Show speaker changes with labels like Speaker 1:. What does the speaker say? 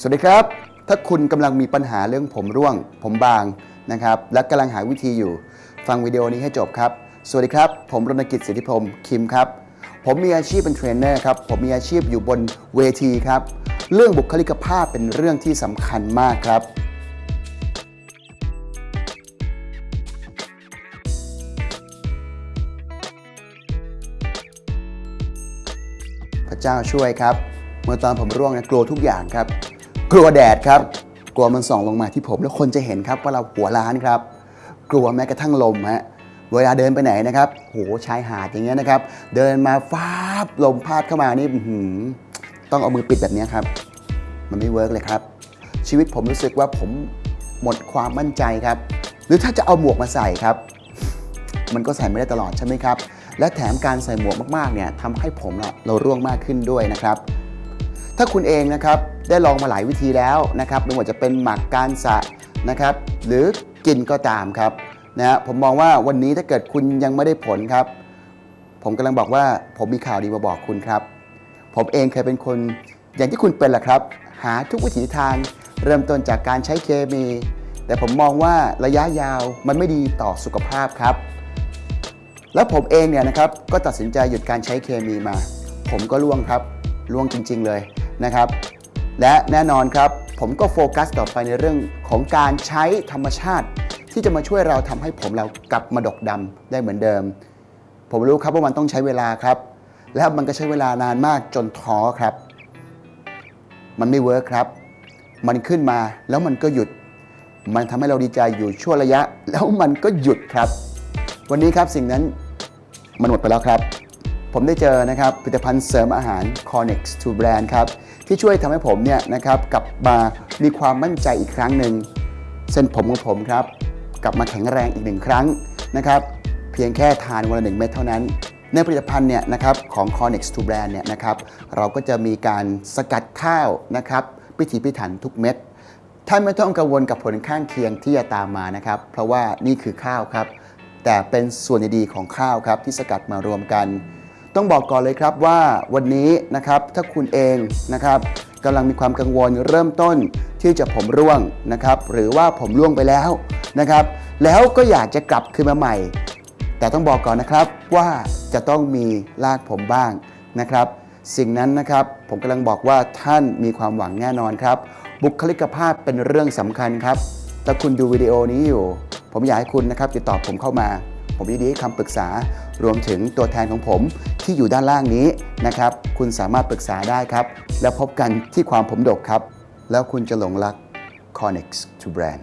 Speaker 1: สวัสดีครับ ถ้าคุณกำลังมีปัญหาเรื่องผมร่วง ผมบางนะครับ และกำลังหาวิธีอยู่ ฟังวิดีโอนี้ให้จบครับ สวัสดีครับ ผมรณกิจสิทธิพรมคิมครับ ผมมีอาชีพเป็นเทรนเนอร์ครับ ผมมีอาชีพอยู่บนเวทีครับ เรื่องบุคลิกภาพเป็นเรื่องที่สำคัญมากครับพระเจ้าช่วยครับ เมื่อตอนผมร่วงนะกลัวทุกอย่างครับ กลัวแดดครับ กลัวมันส่องลงมาที่ผม แล้วคนจะเห็นครับว่าเราหัวล้านครับ กลัวแม้กระทั่งลมฮะเวลาเดินไปไหนนะครับโหชายหาดอย่างเงี้ยนะครับ เดินมาฟ้าบลมพัดเข้ามานี่หืต้องเอามือปิดแบบนี้ครับ มันไม่ work เลยครับ ชีวิตผมรู้สึกว่าผมหมดความมั่นใจครับ หรือถ้าจะเอาหมวกมาใส่ครับ มันก็ใส่ไม่ได้ตลอดใช่ไหมครับ และแถมการใส่หมวกมากๆเนี่ยทำให้ผมเราร่วงมากขึ้นด้วยนะครับ ถ้าคุณเองนะครับ ได้ลองมาหลายวิธีแล้วนะครับไม่ว่าจะเป็นหมักการสะนะครับ หรือกินก็ตามครับนะฮะผมมองว่าวันนี้ถ้าเกิดคุณยังไม่ได้ผลครับ ผมกำลังบอกว่าผมมีข่าวดีมาบอกคุณครับ ผมเองเคยเป็นคนอย่างที่คุณเป็นแหละครับ หาทุกวิถีทางเริ่มต้นจากการใช้เคมี แต่ผมมองว่าระยะยาวมันไม่ดีต่อสุขภาพครับ แล้วผมเองเนี่ยนะครับก็ตัดสินใจหยุดการใช้เคมีมา ผมก็ล่วงครับล่วงจริง ๆ เลยนะครับ และแน่นอนครับ ผมก็โฟกัสต่อไปในเรื่องของการใช้ธรรมชาติ ที่จะมาช่วยเราทำให้ผมเรากลับมาดกดำได้เหมือนเดิม ผมรู้ครับว่ามันต้องใช้เวลาครับ แล้วมันก็ใช้เวลานานมากจนท้อครับ มันไม่เวิร์คครับ มันขึ้นมาแล้วมันก็หยุด มันทำให้เราดีใจอยู่ชั่วระยะ แล้วมันก็หยุดครับ วันนี้ครับสิ่งนั้นมันหมดไปแล้วครับ ผมได้เจอนะครับผลิตภัณฑ์เสริมอาหาร Connex to Brand ครับที่ช่วยทำให้ผมเนี่ยนะครับกลับมามีความมั่นใจอีกครั้งหนึ่งเส้นผมของผมครับกลับมาแข็งแรงอีกหนึ่งครั้งนะครับเพียงแค่ทานวันละหนึ่งเม็ดเท่านั้น ในผลิตภัณฑ์เนี่ยนะครับของ Connex to Brand เนี่ยนะครับเราก็จะมีการสกัดข้าวนะครับพิถีพิถันทุกเม็ดท่านไม่ต้องกังวลกับผลข้างเคียงที่จะตามมานะครับ เพราะว่านี่คือข้าวครับ แต่เป็นส่วนดีๆของข้าวครับที่สกัดมารวมกัน ต้องบอกก่อนเลยครับว่าวันนี้นะครับถ้าคุณเองนะครับกำลังมีความกังวลเริ่มต้นที่จะผมร่วงนะครับหรือว่าผมร่วงไปแล้วนะครับ แล้วก็อยากจะกลับคืนมาใหม่ แต่ต้องบอกก่อนนะครับว่าจะต้องมีลากผมบ้างนะครับ สิ่งนั้นนะครับผมกำลังบอกว่าท่านมีความหวังแน่นอนครับ บุคลิกภาพเป็นเรื่องสำคัญครับถ้าคุณดูวิดีโอนี้อยู่ ผมอยากให้คุณนะครับติดต่อผมเข้ามา ผมยินดีให้คำปรึกษารวมถึงตัวแทนของผมที่อยู่ด้านล่างนี้นะครับ คุณสามารถปรึกษาได้ครับ แล้วพบกันที่ความผมดกครับ แล้วคุณจะหลงรัก Connex to Brand